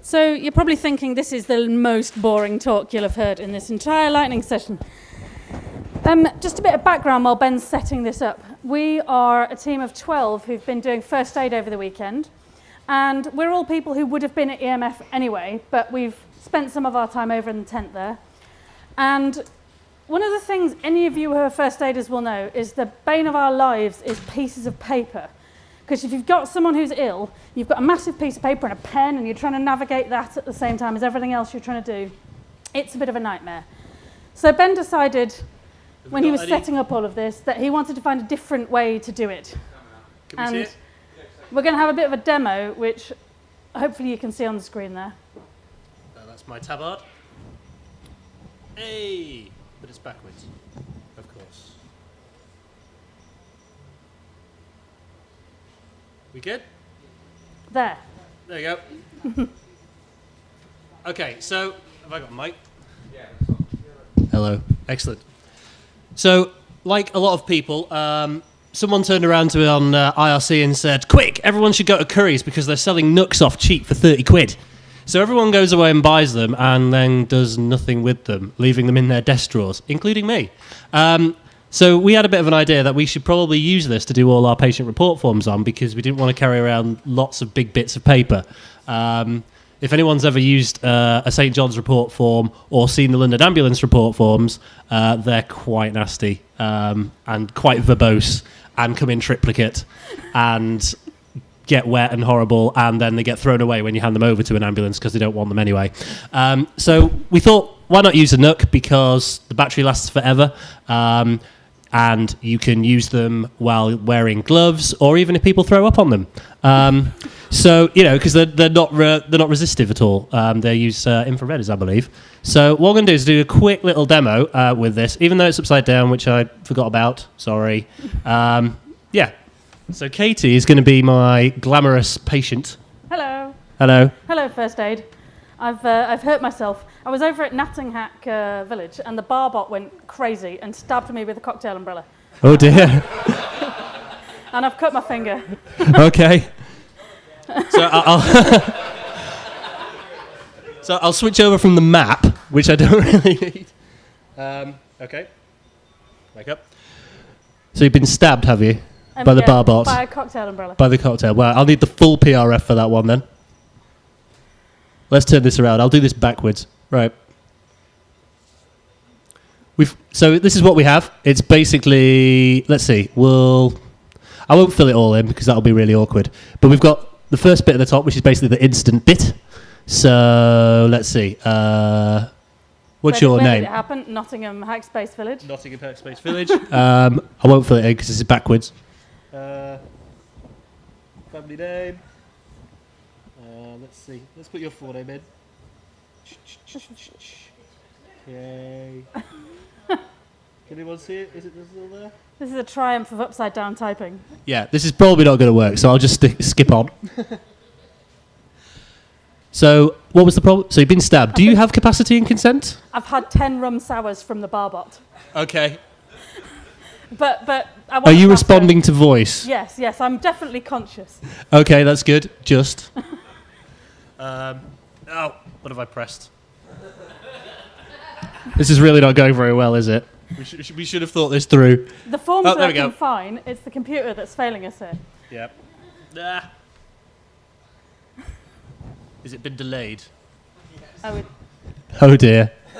So you're probably thinking this is the most boring talk you'll have heard in this entire lightning session. Um, just a bit of background while Ben's setting this up. We are a team of 12 who've been doing first aid over the weekend. And we're all people who would have been at EMF anyway, but we've spent some of our time over in the tent there. And one of the things any of you who are first aiders will know is the bane of our lives is pieces of paper. Because if you've got someone who's ill, you've got a massive piece of paper and a pen, and you're trying to navigate that at the same time as everything else you're trying to do, it's a bit of a nightmare. So Ben decided, when he was setting up all of this, that he wanted to find a different way to do it. Can we and see it? we're going to have a bit of a demo, which hopefully you can see on the screen there. Uh, that's my tabard. Hey, but it's backwards, of course. We good? There. There you go. okay, so have I got a mic? Hello. Excellent. So, like a lot of people, um, someone turned around to me on uh, IRC and said, "Quick, everyone should go to Curry's because they're selling nooks off cheap for thirty quid." So everyone goes away and buys them and then does nothing with them, leaving them in their desk drawers, including me. Um, so we had a bit of an idea that we should probably use this to do all our patient report forms on because we didn't want to carry around lots of big bits of paper. Um, if anyone's ever used uh, a St John's report form or seen the London Ambulance report forms, uh, they're quite nasty um, and quite verbose and come in triplicate and get wet and horrible, and then they get thrown away when you hand them over to an ambulance because they don't want them anyway. Um, so we thought, why not use a Nook because the battery lasts forever. Um, and you can use them while wearing gloves, or even if people throw up on them. Um, so you know, because they're, they're not re- they're not resistive at all. Um, they use uh, infrared, as I believe. So what we're going to do is do a quick little demo uh, with this, even though it's upside down, which I forgot about. Sorry. Um, yeah. So Katie is going to be my glamorous patient. Hello. Hello. Hello, first aid. I've, uh, I've hurt myself. I was over at Nottinghack uh, Village and the barbot went crazy and stabbed me with a cocktail umbrella. Oh dear. And I've cut my finger. okay. So I'll, so I'll switch over from the map, which I don't really need. Um, okay. Wake up. So you've been stabbed, have you? Um, By the yeah, barbot. By a cocktail umbrella. By the cocktail. Well, I'll need the full PRF for that one then. Let's turn this around. I'll do this backwards. Right. We've so this is what we have. It's basically let's see. We'll I won't fill it all in because that'll be really awkward. But we've got the first bit at the top, which is basically the instant bit. So let's see. Uh, what's Where your where name? Did it happen? Nottingham Hackspace Village. Nottingham Space Village. um, I won't fill it in because this is backwards. Uh, family name. Uh, let's see. Let's put your full name in. Okay. Can anyone see it? Is it still there? This is a triumph of upside down typing. Yeah, this is probably not going to work, so I'll just sti- skip on. so, what was the problem? So, you've been stabbed. Do you have capacity and consent? I've had 10 rum sours from the barbot. Okay. But, but I Are you after- responding to voice? Yes, yes, I'm definitely conscious. Okay, that's good. Just. um, oh, what have I pressed? this is really not going very well, is it? We should, we should have thought this through. The form's Oh, working fine. It's the computer that's failing us here. Yep. Ah. Has it been delayed? I would, Oh dear.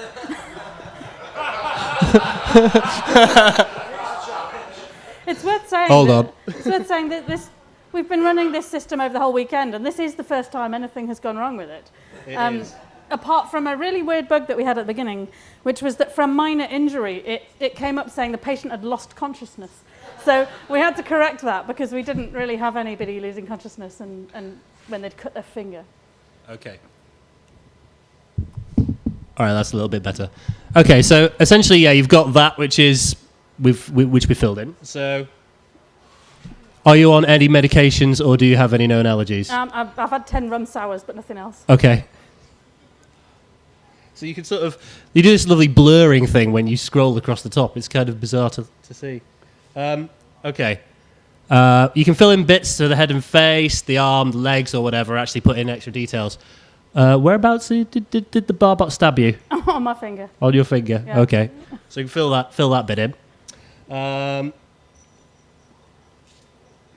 it's worth saying. Hold that- on. It's worth saying that this. We've been running this system over the whole weekend, and this is the first time anything has gone wrong with it. It Um, is. Apart from a really weird bug that we had at the beginning, which was that from minor injury, it, it came up saying the patient had lost consciousness. So we had to correct that because we didn't really have anybody losing consciousness and, and when they'd cut their finger. Okay. All right, that's a little bit better. Okay, so essentially, yeah, you've got that, which is we've we, which we filled in. So, are you on any medications, or do you have any known allergies? Um, I've, I've had 10 rum sours, but nothing else. Okay. So you can sort of you do this lovely blurring thing when you scroll across the top. It's kind of bizarre to, to see. Um, okay. Uh, you can fill in bits to the head and face, the arm, the legs, or whatever. Actually, put in extra details. Uh, whereabouts did, did, did the barbot stab you? on my finger. On your finger. Yeah. Okay. So you can fill that fill that bit in. Um,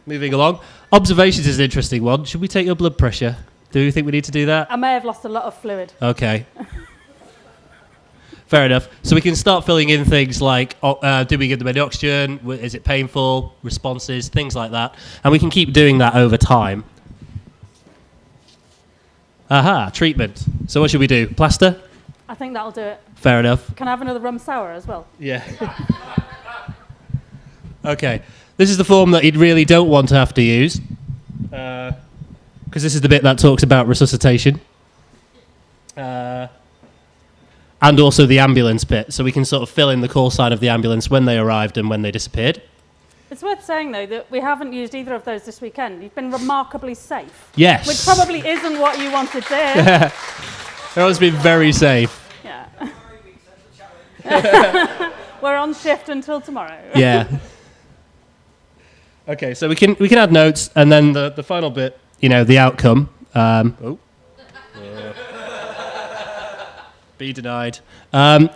moving along. Observations is an interesting one. Should we take your blood pressure? Do you think we need to do that? I may have lost a lot of fluid. Okay. Fair enough. So we can start filling in things like, uh, do we give them any oxygen? Is it painful? Responses, things like that, and we can keep doing that over time. Aha, treatment. So what should we do? Plaster? I think that'll do it. Fair enough. Can I have another rum sour as well? Yeah. okay. This is the form that you really don't want to have to use. Because this is the bit that talks about resuscitation. Uh, and also the ambulance bit. So we can sort of fill in the call sign of the ambulance when they arrived and when they disappeared. It's worth saying, though, that we haven't used either of those this weekend. You've been remarkably safe, Yes. which probably isn't what you wanted to hear. Everyone's been very safe. yeah. We're on shift until tomorrow. yeah. Okay, so we can we can add notes, and then the, the final bit, you know, the outcome. Um, oh. Be denied. Um,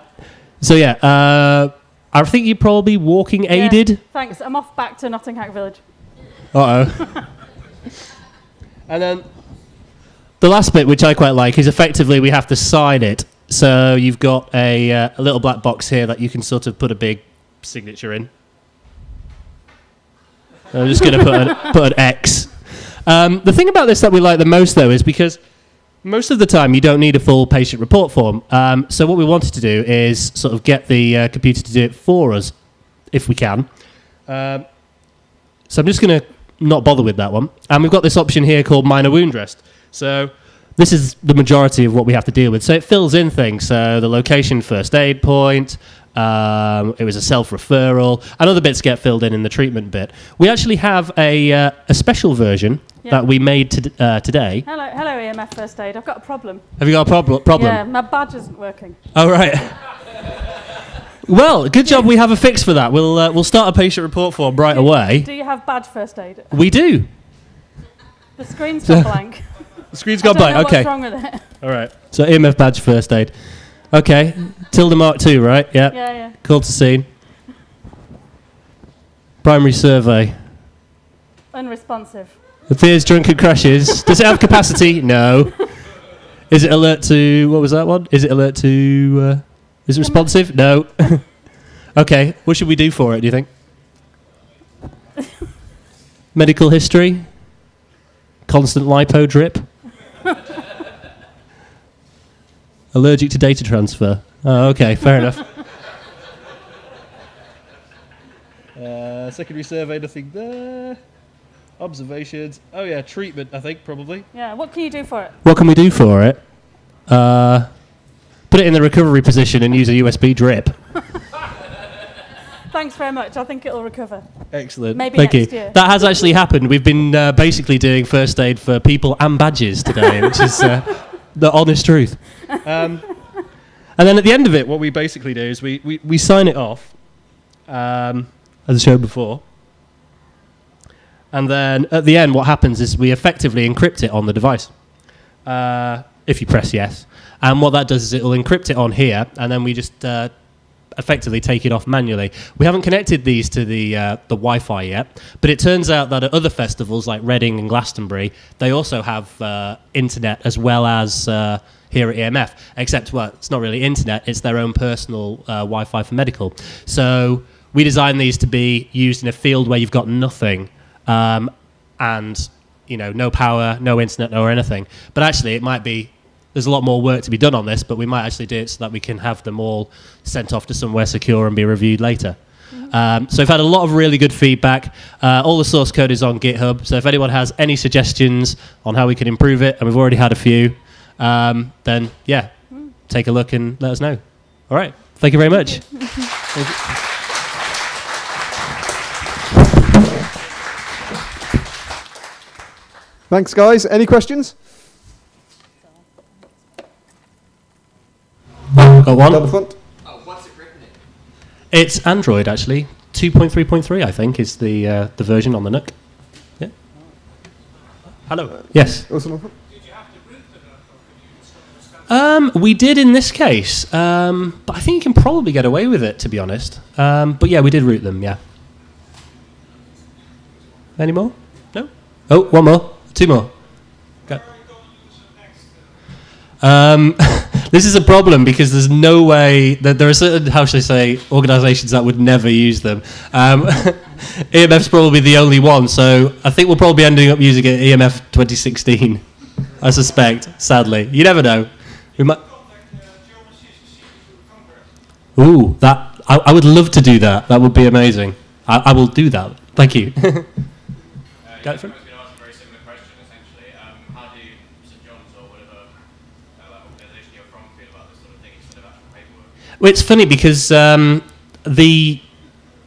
so yeah, uh, I think you're probably walking Yeah. aided. Thanks. I'm off back to Nottingham Village. Uh oh. and then the last bit, which I quite like, is effectively we have to sign it. So you've got a, uh, a little black box here that you can sort of put a big signature in. I'm just going to put an, put an X. Um, the thing about this that we like the most, though, is because most of the time you don't need a full patient report form. Um, so what we wanted to do is sort of get the uh, computer to do it for us, if we can. Um, so I'm just going to not bother with that one. And we've got this option here called minor wound rest. So this is the majority of what we have to deal with. So it fills in things. So the location, first aid point. Um, it was a self referral, and other bits get filled in in the treatment bit. We actually have a, uh, a special version that we made to, uh, today. Hello, hello, EMF First Aid. I've got a problem. Have you got a prob- problem? Yeah, my badge isn't working. Oh right. well, good job. We have a fix for that. We'll uh, we'll start a patient report form right away. Do you have badge First Aid? We do. The screen's gone blank. The screen's gone blank. Okay. What's wrong with it? All right. So EMF badge first aid. Okay. Tilda Mark two, right? Yeah. Yeah, yeah. Call to scene. Primary survey. Unresponsive. Appears drunken crashes. Does it have capacity? No. Is it alert to what was that one? Is it alert to? Uh, is it responsive? No. okay. What should we do for it? Do you think? Medical history. Constant lipo drip. Allergic to data transfer. Oh, okay. Fair enough. Uh, secondary survey, nothing there. Observations. Oh yeah, treatment. I think probably. Yeah. What can you do for it? What can we do for it? Uh, put it in the recovery position and use a USB drip. Thanks very much. I think it'll recover. Excellent. Maybe Thank next you. year. That has actually happened. We've been uh, basically doing first aid for people and badges today, which is uh, the honest truth. Um, and then at the end of it, what we basically do is we, we, we sign it off, um, as I showed before. And then at the end, what happens is we effectively encrypt it on the device. Uh, if you press yes. And what that does is it will encrypt it on here, and then we just uh, effectively take it off manually. We haven't connected these to the uh, the Wi-Fi yet, but it turns out that at other festivals like Reading and Glastonbury, they also have uh, internet as well as uh, here at EMF. Except, well, it's not really internet; it's their own personal uh, Wi-Fi for medical. So we designed these to be used in a field where you've got nothing, um, and you know, no power, no internet, or anything. But actually, it might be there's a lot more work to be done on this, but we might actually do it so that we can have them all sent off to somewhere secure and be reviewed later. Um, so we've had a lot of really good feedback. Uh, all the source code is on GitHub. So if anyone has any suggestions on how we can improve it, and we've already had a few, um, then yeah, take a look and let us know. All right. Thank you very much. Thank you. Thanks, guys. Any questions? Got one. Down the one. front. It's Android actually. 2.3.3, I think, is the uh, the version on the Nook. Yeah. Hello. Yes. Also on the front. Um, we did in this case, um, but I think you can probably get away with it, to be honest. Um, but yeah, we did root them. Yeah. Any more? No. Oh, one more, two more. Go. Um, this is a problem because there's no way that there are certain, how should I say, organisations that would never use them. Um, EMF's probably the only one, so I think we'll probably ending up using it EMF 2016. I suspect, sadly. You never know. We might. Ooh, that I, I would love to do that. That would be amazing. I, I will do that. Thank you. Go for it. I was going to ask a very similar question, essentially. Um, how do St John's or whatever uh, organisation you're from feel about this sort of thing instead of actual paperwork? Well, it's funny because um, the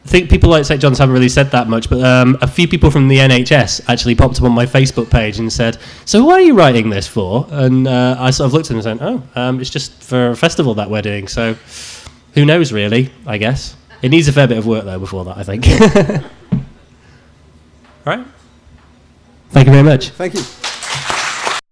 I think people like St John's haven't really said that much, but um, a few people from the NHS actually popped up on my Facebook page and said, "So why are you writing this for?" And uh, I sort of looked at them and said, "Oh, um, it's just for a festival that we're doing." So who knows, really? I guess it needs a fair bit of work though before that. I think. All right. Thank you very much. Thank you.